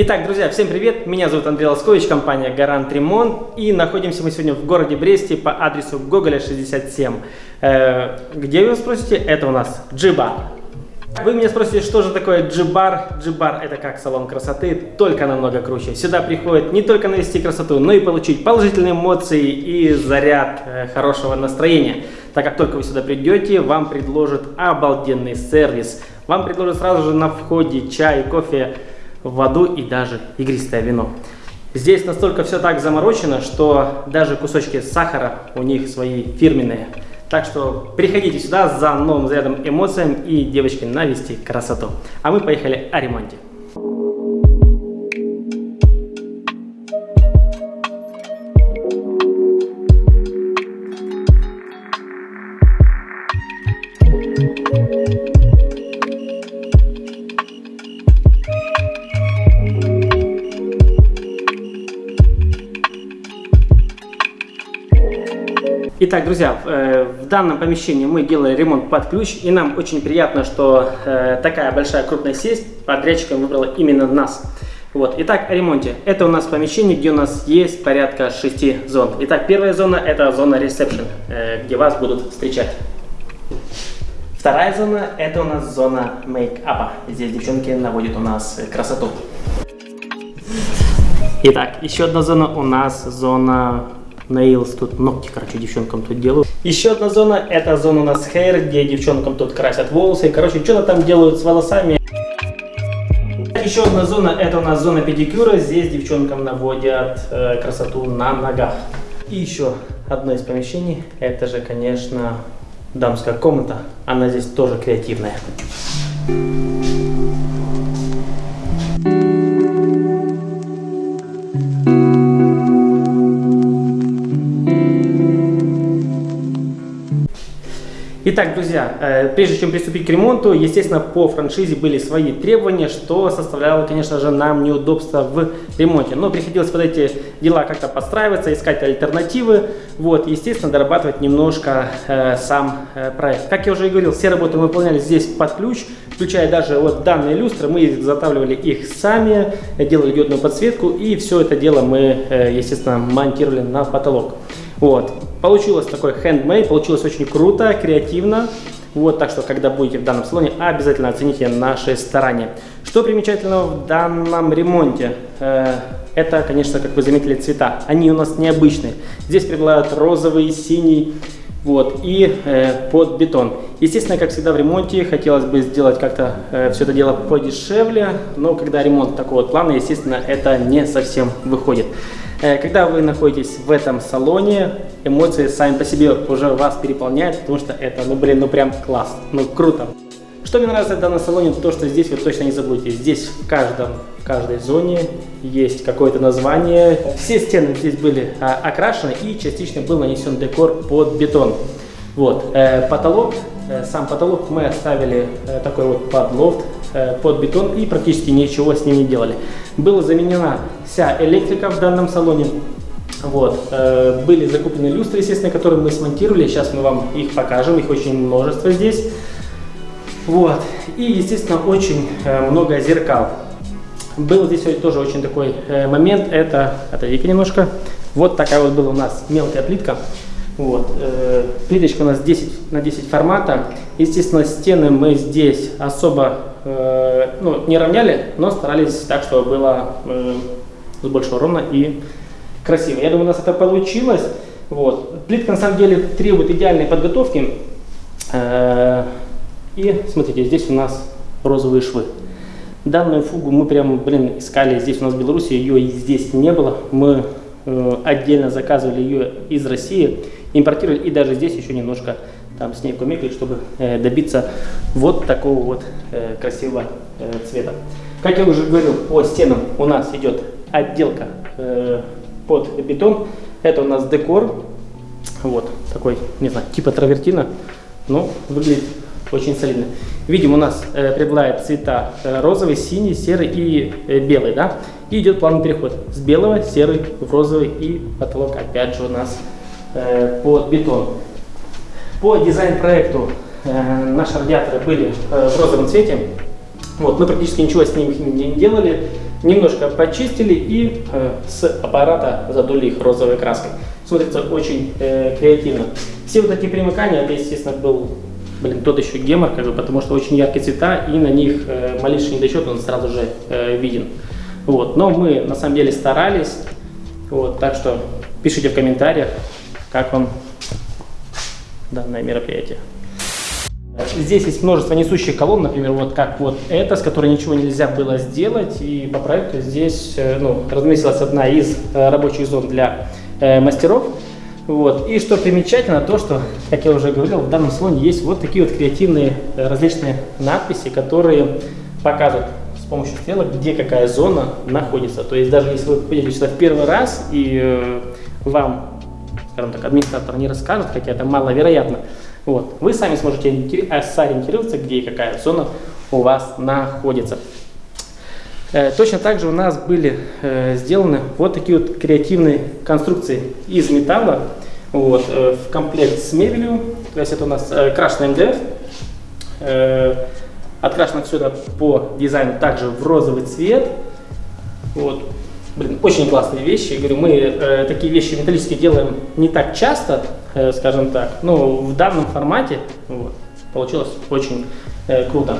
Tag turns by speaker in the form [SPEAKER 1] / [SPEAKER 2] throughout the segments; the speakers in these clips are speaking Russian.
[SPEAKER 1] Итак, друзья, всем привет! Меня зовут Андрей Лоскович, компания Гарант Ремонт. И находимся мы сегодня в городе Бресте по адресу Гоголя 67. Э, где вы спросите? Это у нас Джиба. Вы меня спросите, что же такое джибар? Джибар это как салон красоты, только намного круче. Сюда приходит не только навести красоту, но и получить положительные эмоции и заряд э, хорошего настроения. Так как только вы сюда придете, вам предложат обалденный сервис. Вам предложат сразу же на входе чай, кофе, воду и даже игристое вино. Здесь настолько все так заморочено, что даже кусочки сахара у них свои фирменные. Так что приходите сюда за новым зарядом эмоциям и девочки навести красоту. А мы поехали о ремонте. Итак, друзья, э, в данном помещении мы делали ремонт под ключ, и нам очень приятно, что э, такая большая крупная сеть подрядчиком выбрала именно нас. Вот. Итак, о ремонте. Это у нас помещение, где у нас есть порядка 6 зон. Итак, первая зона – это зона ресепшн, э, где вас будут встречать. Вторая зона – это у нас зона мейкапа. Здесь девчонки наводят у нас красоту. Итак, еще одна зона у нас зона Nails, тут ногти, короче, девчонкам тут делают. Еще одна зона, это зона у нас hair, где девчонкам тут красят волосы. Короче, что-то там делают с волосами. Еще одна зона, это у нас зона педикюра. Здесь девчонкам наводят э, красоту на ногах. И еще одно из помещений, это же, конечно, дамская комната. Она здесь тоже креативная. Итак, друзья, э, прежде чем приступить к ремонту, естественно, по франшизе были свои требования, что составляло, конечно же, нам неудобства в ремонте. Но приходилось под эти дела как-то подстраиваться, искать альтернативы, вот, естественно, дорабатывать немножко э, сам э, проект. Как я уже и говорил, все работы мы выполняли здесь под ключ, включая даже вот данные люстры, мы изготавливали их сами, делали диодную подсветку, и все это дело мы, э, естественно, монтировали на потолок. Вот. Получилось такой handmade, получилось очень круто, креативно. Вот, так что, когда будете в данном салоне, обязательно оцените наши старания. Что примечательного в данном ремонте? Э, это, конечно, как вы заметили, цвета. Они у нас необычные. Здесь преобладают розовый, синий, вот, и э, под бетон. Естественно, как всегда в ремонте, хотелось бы сделать как-то э, все это дело подешевле, но когда ремонт такого плана, естественно, это не совсем выходит. Э, когда вы находитесь в этом салоне, эмоции сами по себе уже вас переполняют, потому что это, ну блин, ну прям класс, ну круто. Что мне нравится в данном салоне, то что здесь вы точно не забудете. Здесь в, каждом, в каждой зоне есть какое-то название. Все стены здесь были а, окрашены и частично был нанесен декор под бетон. Вот. Э, потолок, сам потолок мы оставили э, такой вот под лофт, э, под бетон и практически ничего с ним не делали. Была заменена вся электрика в данном салоне. Вот. Э, были закуплены люстры, естественно, которые мы смонтировали. Сейчас мы вам их покажем. Их очень множество здесь. Вот. И, естественно, очень э, много зеркал. Был здесь тоже очень такой э, момент. Это, отойди-ка немножко. Вот такая вот была у нас мелкая плитка. Вот. Плиточка у нас 10 на 10 формата. Естественно, стены мы здесь особо ну, не равняли, но старались так, чтобы было с большего ровно и красиво. Я думаю, у нас это получилось. Вот. Плитка на самом деле требует идеальной подготовки. Э, и смотрите, здесь у нас розовые швы. Данную фугу мы прям, блин, искали здесь у нас в Беларуси, ее здесь не было. Мы э, отдельно заказывали ее из России, импортировали и даже здесь еще немножко там с ней кумекали, чтобы э, добиться вот такого вот красивого цвета. Как я уже говорил, по стенам у нас идет отделка э, под бетон. Это у нас декор. Вот такой, не знаю, типа травертина. Но выглядит очень солидно. Видим, у нас э, преобладает цвета э, розовый, синий, серый и э, белый, да? И идет плавный переход с белого, серый в розовый и потолок опять же у нас э, под бетон. По дизайн-проекту наши радиаторы были в розовом цвете. Вот, мы практически ничего с ними не делали. немножко почистили и э, с аппарата задули их розовой краской. Смотрится очень э, креативно. Все вот эти примыкания, это, естественно, был блин, тот еще гемор, как бы, потому что очень яркие цвета, и на них э, малейший недочет, он сразу же виден. Вот. Но мы на самом деле старались, вот, так что пишите в комментариях, как вам данное мероприятие. Здесь есть множество несущих колонн, например, вот как вот эта, с которой ничего нельзя было сделать, и по проекту здесь э, ну, разместилась одна из э, рабочих зон для э, мастеров. Вот. И что примечательно, то, что, как я уже говорил, в данном салоне есть вот такие вот креативные э, различные надписи, которые показывают с помощью стрелок, где какая зона находится. То есть даже если вы придете сюда в первый раз и э, вам, скажем так, администратор не расскажет, хотя это маловероятно, вот. Вы сами сможете э, сориентироваться, где и какая зона у вас находится. Э, точно так же у нас были э, сделаны вот такие вот креативные конструкции из металла вот, в комплект с мебелью. То есть это у нас крашеный МДФ. Открашено сюда по дизайну также в розовый цвет. Вот. Блин, очень классные вещи. Я говорю, мы э, такие вещи металлические делаем не так часто, э, скажем так, но в данном формате вот, получилось очень э, круто.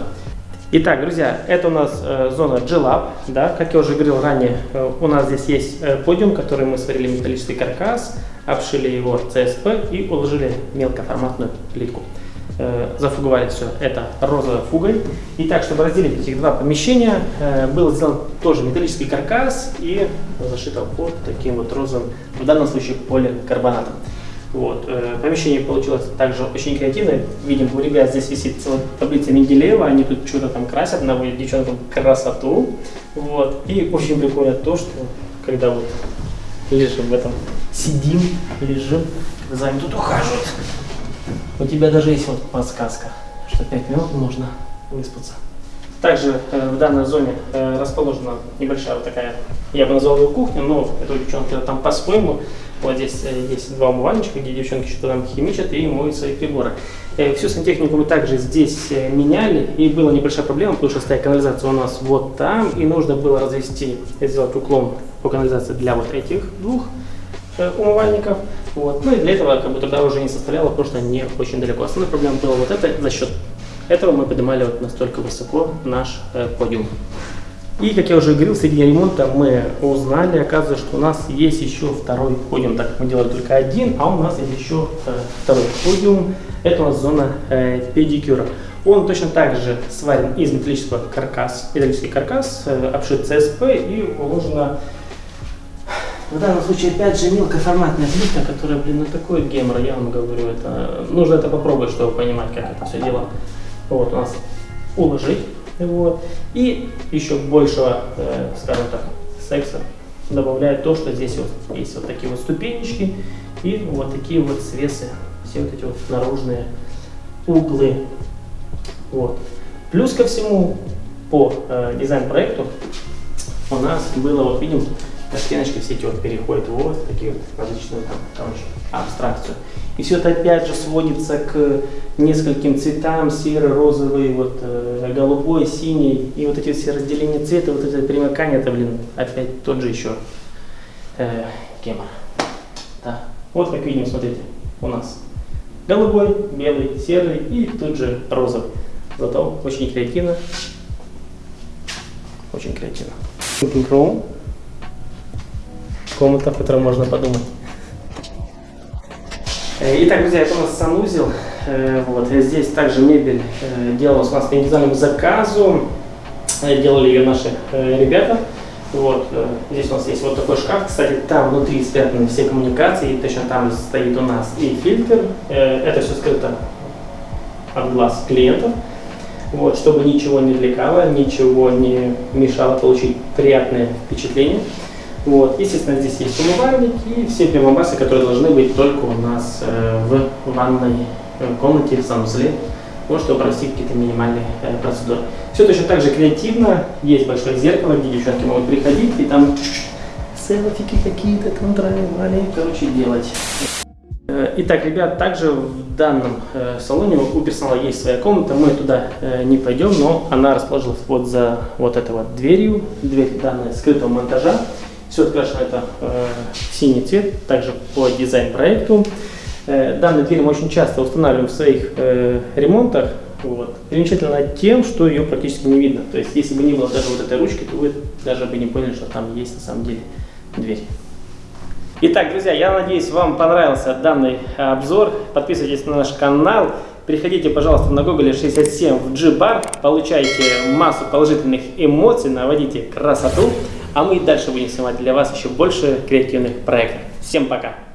[SPEAKER 1] Итак, друзья, это у нас э, зона G-Lab, да, как я уже говорил ранее, э, у нас здесь есть э, подиум, который мы сварили металлический каркас, обшили его CSP и уложили мелкоформатную плитку. Э, зафуговали все это розовой фугой. И так, чтобы разделить этих два помещения, э, был сделан тоже металлический каркас и зашито вот таким вот розовым, в данном случае поликарбонатом. Вот. Э, помещение получилось также очень креативное. Видим, у ребят здесь висит целая таблица Менделеева, они тут что-то там красят, наводят девчонкам красоту. Вот. И очень прикольно то, что когда вот лежим в этом, сидим, лежим, за нами тут ухаживают, у тебя даже есть вот подсказка, что 5 минут можно выспаться. Также э, в данной зоне э, расположена небольшая вот такая, я бы назвал ее кухня, но это у девчонки там по-своему. Вот здесь э, есть два умывальничка, где девчонки что-то там химичат и моют свои приборы. Э, всю сантехнику мы также здесь э, меняли, и была небольшая проблема, потому что стояла канализация у нас вот там, и нужно было развести, сделать уклон по канализации для вот этих двух э, умывальников. Вот. Ну и для этого как бы труда уже не составляло, потому что не очень далеко. Основная проблема была вот это, за счет этого мы поднимали вот настолько высоко наш э, подиум. И, как я уже говорил, в середине ремонта мы узнали, оказывается, что у нас есть еще второй подиум, так как мы делали только один, а у нас есть еще э, второй подиум. Это у нас зона э, педикюра. Он точно так же сварен из металлического каркаса, металлический каркас, э, обшит ЦСП и уложено в данном случае, опять же, мелкоформатная плитка, которая, блин, ну такой гемор, я вам говорю, это нужно это попробовать, чтобы понимать, как это все дело вот у нас уложить. Вот. И еще большего, э, скажем так, секса добавляет то, что здесь вот есть вот такие вот ступенечки и вот такие вот свесы, все вот эти вот наружные углы. Вот. Плюс ко всему, по э, дизайн-проекту у нас было, вот видим, стеночки все эти вот переходят вот такие вот различные там, короче, абстракцию. И все это опять же сводится к нескольким цветам, серый, розовый, вот, э, голубой, синий. И вот эти все разделения цвета, вот это примыкание, это, блин, опять тот же еще э, гемор. Да. Вот как видим, смотрите, у нас голубой, белый, серый и тут же розовый. Зато очень креативно. Очень креативно. Room комната, в которой можно подумать. Э, итак, друзья, это у нас санузел. Э, вот. Здесь также мебель э, делалась у нас по индивидуальному заказу. Делали ее наши ребята. Вот. Здесь у нас есть вот такой шкаф. Кстати, там внутри спрятаны все коммуникации. И точно там стоит у нас и фильтр. Это все скрыто от глаз клиентов. Вот, чтобы ничего не отвлекало, ничего не мешало получить приятное впечатление. Вот. Естественно, здесь есть умывальник и все прибамбасы, которые должны быть только у нас э, в ванной э, комнате, в санузле, ну, чтобы провести какие-то минимальные э, процедуры. Все точно так же креативно. Есть большое зеркало, где девчонки могут приходить и там селфики какие-то там травали, короче, делать. Итак, ребят, также в данном салоне у персонала есть своя комната, мы туда не пойдем, но она расположилась вот за вот этой вот дверью, дверь данная скрытого монтажа. Все открашено это э, синий цвет, также по дизайн-проекту. Э, данную дверь мы очень часто устанавливаем в своих э, ремонтах. Вот. Примечательно тем, что ее практически не видно. То есть, если бы не было даже вот этой ручки, то вы даже бы не поняли, что там есть на самом деле дверь. Итак, друзья, я надеюсь, вам понравился данный обзор. Подписывайтесь на наш канал. Приходите, пожалуйста, на Google 67 в G-Bar. Получайте массу положительных эмоций, наводите красоту. А мы и дальше будем снимать для вас еще больше креативных проектов. Всем пока!